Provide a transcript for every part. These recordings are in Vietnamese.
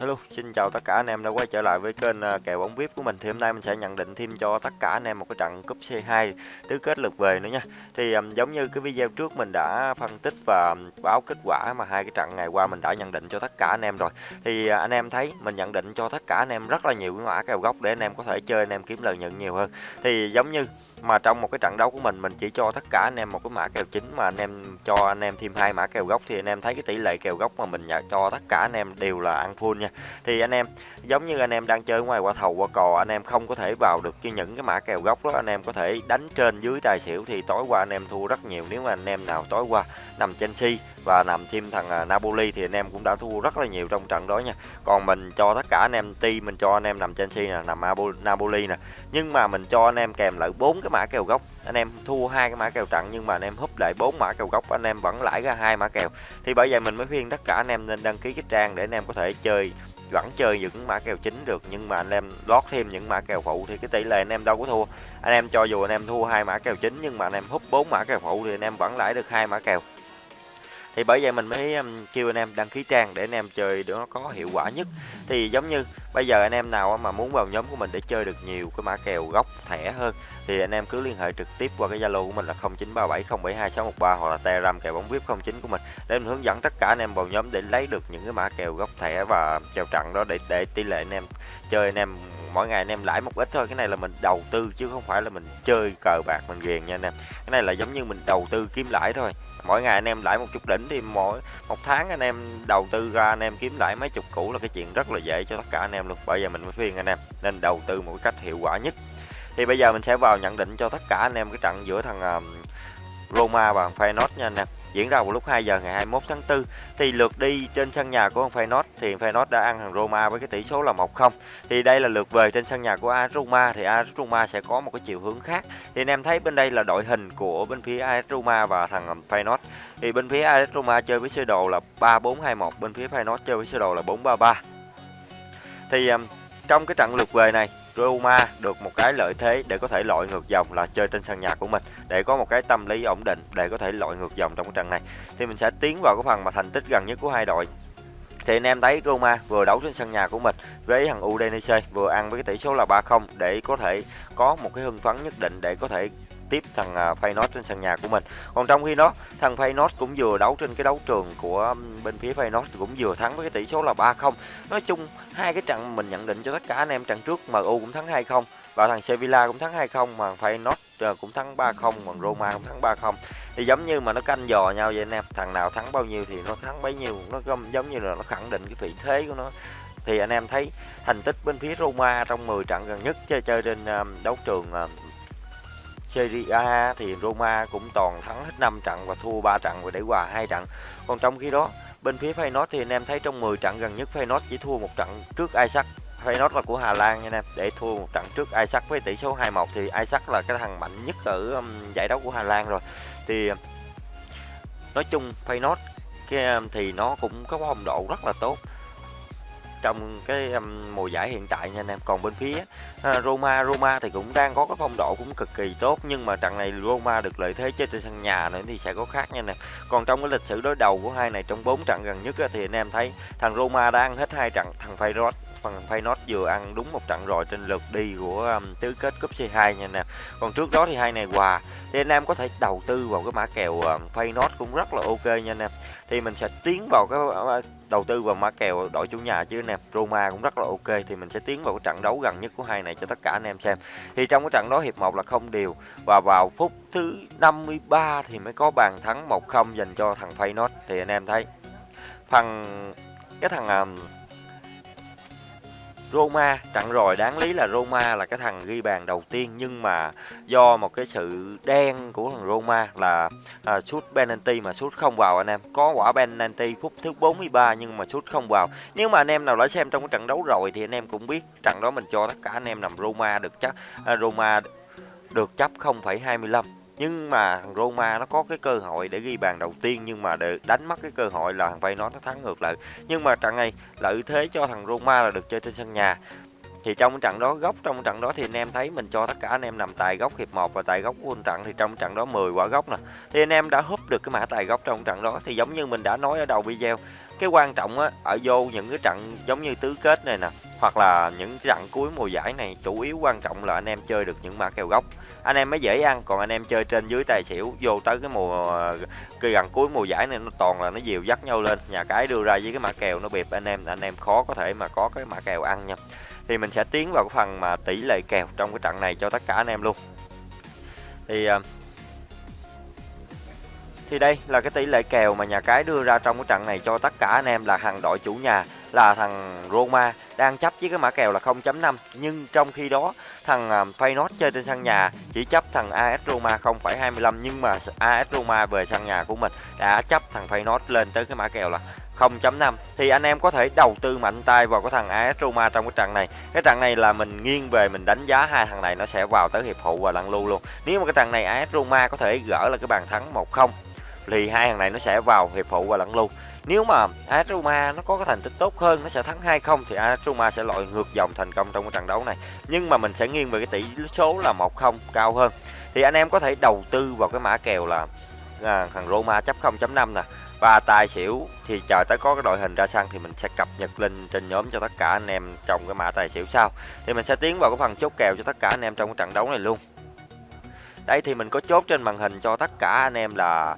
Hello, xin chào tất cả anh em đã quay trở lại với kênh kèo bóng VIP của mình. Thì hôm nay mình sẽ nhận định thêm cho tất cả anh em một cái trận cúp C2 tứ kết lượt về nữa nha. Thì um, giống như cái video trước mình đã phân tích và báo kết quả mà hai cái trận ngày qua mình đã nhận định cho tất cả anh em rồi. Thì uh, anh em thấy mình nhận định cho tất cả anh em rất là nhiều cái mã kèo gốc để anh em có thể chơi anh em kiếm lợi nhuận nhiều hơn. Thì giống như mà trong một cái trận đấu của mình mình chỉ cho tất cả anh em một cái mã kèo chính mà anh em cho anh em thêm hai mã kèo gốc thì anh em thấy cái tỷ lệ kèo gốc mà mình cho tất cả anh em đều là ăn full nha thì anh em giống như anh em đang chơi ngoài qua thầu qua cò anh em không có thể vào được cái những cái mã kèo gốc đó anh em có thể đánh trên dưới tài xỉu thì tối qua anh em thua rất nhiều nếu mà anh em nào tối qua nằm Chelsea và nằm thêm thằng Napoli thì anh em cũng đã thua rất là nhiều trong trận đó nha còn mình cho tất cả anh em ti mình cho anh em nằm Chelsea nè nằm Napoli nè nhưng mà mình cho anh em kèm lại bốn cái mã kèo gốc anh em thua hai cái mã kèo trận nhưng mà anh em húp lại bốn mã kèo gốc anh em vẫn lãi ra hai mã kèo thì bởi vậy mình mới khuyên tất cả anh em nên đăng ký cái trang để anh em có thể chơi vẫn chơi những mã kèo chính được, nhưng mà anh em lót thêm những mã kèo phụ thì cái tỷ lệ anh em đâu có thua. Anh em cho dù anh em thua hai mã kèo chính, nhưng mà anh em hút bốn mã kèo phụ thì anh em vẫn lãi được hai mã kèo thì bởi vậy mình mới kêu anh em đăng ký trang để anh em chơi để nó có hiệu quả nhất. Thì giống như bây giờ anh em nào mà muốn vào nhóm của mình để chơi được nhiều cái mã kèo gốc thẻ hơn, thì anh em cứ liên hệ trực tiếp qua cái zalo của mình là 0937072613 hoặc là telegram kèo bóng vip 09 của mình để mình hướng dẫn tất cả anh em vào nhóm để lấy được những cái mã kèo gốc thẻ và kèo trận đó để để tỷ lệ anh em chơi anh em mỗi ngày anh em lãi một ít thôi. Cái này là mình đầu tư chứ không phải là mình chơi cờ bạc, mình ghiền nha anh em. Cái này là giống như mình đầu tư kiếm lãi thôi. Mỗi ngày anh em lãi một chút đỉnh thì mỗi một tháng anh em đầu tư ra, anh em kiếm lãi mấy chục củ là cái chuyện rất là dễ cho tất cả anh em luôn. Bây giờ mình mới khuyên anh em nên đầu tư một cách hiệu quả nhất. Thì bây giờ mình sẽ vào nhận định cho tất cả anh em cái trận giữa thằng um, Roma và Feyenoord nha anh em diễn ra vào lúc 2 giờ ngày 21 tháng 4 thì lượt đi trên sân nhà của Feyenoord thì Feyenoord đã ăn thằng Roma với cái tỷ số là 1-0 thì đây là lượt về trên sân nhà của AS Roma thì AS Roma sẽ có một cái chiều hướng khác. Thì anh em thấy bên đây là đội hình của bên phía AS Roma và thằng Feyenoord. Thì bên phía AS Roma chơi với sơ đồ là 3-4-2-1 bên phía Feyenoord chơi với sơ đồ là 4-3-3 thì um, trong cái trận lượt về này Roma được một cái lợi thế để có thể loại ngược dòng là chơi trên sân nhà của mình, để có một cái tâm lý ổn định để có thể loại ngược dòng trong cái trận này. Thì mình sẽ tiến vào cái phần mà thành tích gần nhất của hai đội. Thì anh em thấy Roma vừa đấu trên sân nhà của mình với thằng Udinese, vừa ăn với cái tỷ số là 3-0 để có thể có một cái hưng phấn nhất định để có thể tiếp thằng à, Feyenoord trên sân nhà của mình. Còn trong khi đó, thằng Feyenoord cũng vừa đấu trên cái đấu trường của bên phía Feyenoord cũng vừa thắng với cái tỷ số là 3-0. Nói chung hai cái trận mình nhận định cho tất cả anh em trận trước MU cũng thắng 2-0 và thằng Sevilla cũng thắng 2-0 mà Feyenoord ờ, cũng thắng 3-0 còn Roma cũng thắng 3-0 thì giống như mà nó canh dò nhau vậy anh em thằng nào thắng bao nhiêu thì nó thắng bấy nhiêu nó giống như là nó khẳng định cái vị thế của nó thì anh em thấy thành tích bên phía Roma trong 10 trận gần nhất chơi chơi trên đấu trường Serie A thì Roma cũng toàn thắng hết 5 trận và thua 3 trận và để hòa hai trận. Còn trong khi đó, bên phía Feyenoord thì anh em thấy trong 10 trận gần nhất Feyenoord chỉ thua một trận trước Ajax. Feyenoord là của Hà Lan nha anh em, để thua một trận trước Ajax với tỷ số 2-1 thì Ajax là cái thằng mạnh nhất ở um, giải đấu của Hà Lan rồi. Thì um, nói chung Feyenoord cái um, thì nó cũng có phong độ rất là tốt trong cái um, mùa giải hiện tại nha anh em. Còn bên phía uh, Roma Roma thì cũng đang có cái phong độ cũng cực kỳ tốt nhưng mà trận này Roma được lợi thế chơi trên sân nhà nữa thì sẽ có khác nha anh em. Còn trong cái lịch sử đối đầu của hai này trong bốn trận gần nhất thì anh em thấy thằng Roma đang hết hai trận thằng Feyenoord phần Feyenoord vừa ăn đúng một trận rồi trên lượt đi của um, tứ kết cúp C2 nha nè. còn trước đó thì hai này hòa. Thì anh em có thể đầu tư vào cái mã kèo um, Feyenoord cũng rất là ok nha anh em thì mình sẽ tiến vào cái uh, uh, đầu tư vào mã kèo đội chủ nhà chứ nè. Roma cũng rất là ok thì mình sẽ tiến vào cái trận đấu gần nhất của hai này cho tất cả anh em xem. Thì trong cái trận đó hiệp 1 là không điều và vào phút thứ 53 thì mới có bàn thắng 1-0 dành cho thằng Feyenoord. Thì anh em thấy phần cái thằng um, Roma. Trận rồi đáng lý là Roma là cái thằng ghi bàn đầu tiên nhưng mà do một cái sự đen của thằng Roma là à, sút penalty mà sút không vào anh em. Có quả penalty phút thứ 43 nhưng mà sút không vào. Nếu mà anh em nào đã xem trong cái trận đấu rồi thì anh em cũng biết trận đó mình cho tất cả anh em nằm Roma được chắc à, Roma được chấp 0,25 nhưng mà thằng Roma nó có cái cơ hội để ghi bàn đầu tiên, nhưng mà để đánh mất cái cơ hội là thằng Feyenoord nó thắng ngược lại. Nhưng mà trận này lợi thế cho thằng Roma là được chơi trên sân nhà thì trong trận đó góc, trong trận đó thì anh em thấy mình cho tất cả anh em nằm tại góc hiệp 1 và tại góc của trận, thì trong trận đó 10 quả góc nè. Thì anh em đã húp được cái mã tài góc trong trận đó, thì giống như mình đã nói ở đầu video, cái quan trọng á, ở vô những cái trận giống như tứ kết này nè, hoặc là những trận cuối mùa giải này, chủ yếu quan trọng là anh em chơi được những mã kèo góc. Anh em mới dễ ăn, còn anh em chơi trên dưới tài xỉu, vô tới cái mùa, cái gần cuối mùa giải này nó toàn là nó dìu dắt nhau lên. Nhà cái đưa ra với cái mã kèo nó bịp, anh em anh em khó có thể mà có cái mã kèo ăn nha thì mình sẽ tiến vào cái phần mà tỷ lệ kèo trong cái trận này cho tất cả anh em luôn. Thì ờ, thì đây là cái tỷ lệ kèo mà nhà cái đưa ra trong cái trận này cho tất cả anh em là thằng đội chủ nhà, là thằng Roma đang chấp với cái mã kèo là 0.5 nhưng trong khi đó, thằng ờ, Feyenoord chơi trên sân nhà chỉ chấp thằng AS Roma 0.25 nhưng mà AS Roma về sân nhà của mình đã chấp thằng Feyenoord lên tới cái mã kèo là 0.5 thì anh em có thể đầu tư mạnh tay vào cái thằng AS Roma trong cái trận này. Cái trận này là mình nghiêng về mình đánh giá hai thằng này nó sẽ vào tới hiệp phụ và lăn lưu luôn. Nếu mà cái trận này AS Roma có thể gỡ là cái bàn thắng 1-0 thì hai thằng này nó sẽ vào hiệp phụ và lẫn lưu. Nếu mà AS Roma nó có cái thành tích tốt hơn nó sẽ thắng 2-0 thì AS Roma sẽ loại ngược dòng thành công trong cái trận đấu này. Nhưng mà mình sẽ nghiêng về cái tỷ số là 1-0 cao hơn. Thì anh em có thể đầu tư vào cái mã kèo là à, thằng Roma chấp 0.5 nè và tài xỉu thì chờ tới có cái đội hình ra sân thì mình sẽ cập nhật lên trên nhóm cho tất cả anh em trong cái mã tài xỉu sau thì mình sẽ tiến vào cái phần chốt kèo cho tất cả anh em trong cái trận đấu này luôn đây thì mình có chốt trên màn hình cho tất cả anh em là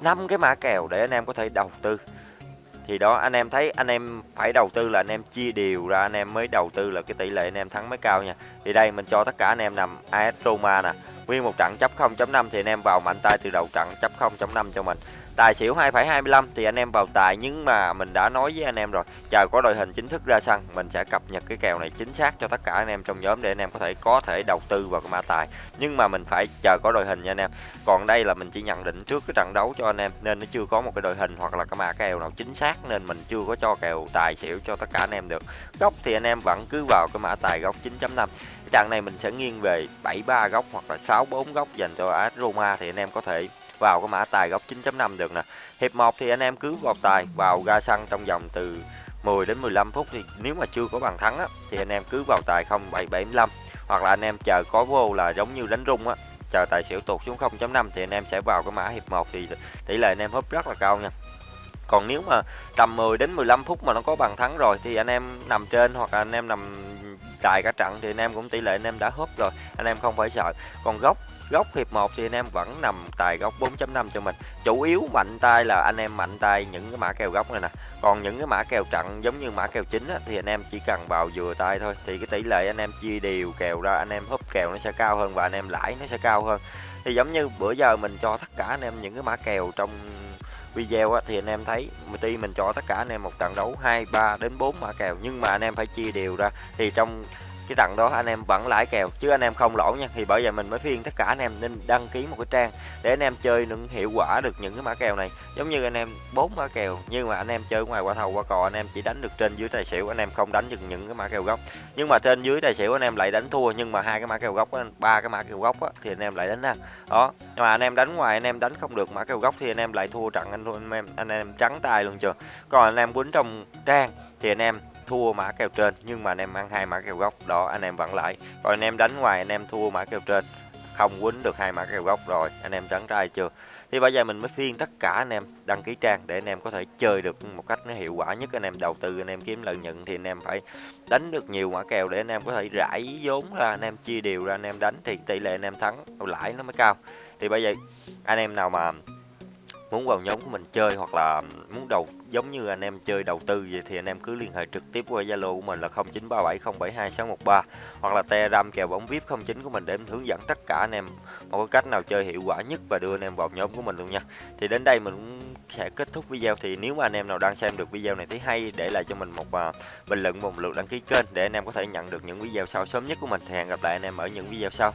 năm cái mã kèo để anh em có thể đầu tư thì đó anh em thấy anh em phải đầu tư là anh em chia đều ra anh em mới đầu tư là cái tỷ lệ anh em thắng mới cao nha thì đây mình cho tất cả anh em nằm AS Roma nè nguyên một trận chấp 0.5 thì anh em vào mạnh tay từ đầu trận chấp 0.5 cho mình Tài xỉu 2,25 thì anh em vào tài nhưng mà mình đã nói với anh em rồi, chờ có đội hình chính thức ra sân, mình sẽ cập nhật cái kèo này chính xác cho tất cả anh em trong nhóm để anh em có thể có thể đầu tư vào cái mã tài. Nhưng mà mình phải chờ có đội hình nha anh em. Còn đây là mình chỉ nhận định trước cái trận đấu cho anh em nên nó chưa có một cái đội hình hoặc là cái mã kèo nào chính xác nên mình chưa có cho kèo tài xỉu cho tất cả anh em được. Góc thì anh em vẫn cứ vào cái mã tài góc 9.5. Trận này mình sẽ nghiêng về 73 góc hoặc là 64 góc dành cho AS Roma thì anh em có thể vào cái mã tài góc 9.5 được nè. Hiệp 1 thì anh em cứ vào tài vào ga xăng trong vòng từ 10 đến 15 phút thì nếu mà chưa có bàn thắng á, thì anh em cứ vào tài 0775 hoặc là anh em chờ có vô là giống như đánh rung á chờ tài xỉu tụt xuống 0.5 thì anh em sẽ vào cái mã hiệp 1 thì tỷ lệ anh em húp rất là cao nha. Còn nếu mà tầm 10 đến 15 phút mà nó có bàn thắng rồi thì anh em nằm trên hoặc là anh em nằm tài cả trận thì anh em cũng tỷ lệ anh em đã húp rồi, anh em không phải sợ. Còn góc góc hiệp 1 thì anh em vẫn nằm tài góc 4.5 cho mình chủ yếu mạnh tay là anh em mạnh tay những cái mã kèo góc này nè còn những cái mã kèo trận giống như mã kèo chính á, thì anh em chỉ cần vào vừa tay thôi thì cái tỷ lệ anh em chia đều kèo ra anh em húp kèo nó sẽ cao hơn và anh em lãi nó sẽ cao hơn thì giống như bữa giờ mình cho tất cả anh em những cái mã kèo trong video á, thì anh em thấy tuy mình cho tất cả anh em một trận đấu 2, 3 đến 4 mã kèo nhưng mà anh em phải chia đều ra. Thì trong cái trận đó anh em vẫn lãi kèo chứ anh em không lỗ nha thì bởi vậy mình mới khuyên tất cả anh em nên đăng ký một cái trang để anh em chơi những hiệu quả được những cái mã kèo này giống như anh em bốn mã kèo nhưng mà anh em chơi ngoài qua thầu qua cò anh em chỉ đánh được trên dưới tài xỉu anh em không đánh được những cái mã kèo gốc nhưng mà trên dưới tài xỉu anh em lại đánh thua nhưng mà hai cái mã kèo gốc ba cái mã kèo gốc thì anh em lại đánh ra đó nhưng mà anh em đánh ngoài anh em đánh không được mã kèo gốc thì anh em lại thua trận anh anh em anh em trắng tay luôn chưa còn anh em quýnh trong trang thì anh em thua mã kèo trên nhưng mà anh em ăn hai mã kèo góc đó anh em vẫn lại còn anh em đánh ngoài anh em thua mã kèo trên không quýnh được hai mã kèo góc rồi anh em trắng trai chưa thì bây giờ mình mới phiên tất cả anh em đăng ký trang để anh em có thể chơi được một cách nó hiệu quả nhất anh em đầu tư anh em kiếm lợi nhuận thì anh em phải đánh được nhiều mã kèo để anh em có thể rải vốn ra anh em chia đều ra anh em đánh thì tỷ lệ anh em thắng lãi nó mới cao thì bây giờ anh em nào mà muốn vào nhóm của mình chơi hoặc là muốn đầu giống như anh em chơi đầu tư vậy thì anh em cứ liên hệ trực tiếp qua Zalo của mình là 0937072613 hoặc là Telegram kèo bóng VIP 09 của mình để hướng dẫn tất cả anh em một cái cách nào chơi hiệu quả nhất và đưa anh em vào nhóm của mình luôn nha. Thì đến đây mình cũng sẽ kết thúc video thì nếu mà anh em nào đang xem được video này thấy hay để lại cho mình một uh, bình luận một lượt đăng ký kênh để anh em có thể nhận được những video sau sớm nhất của mình thì hẹn gặp lại anh em ở những video sau.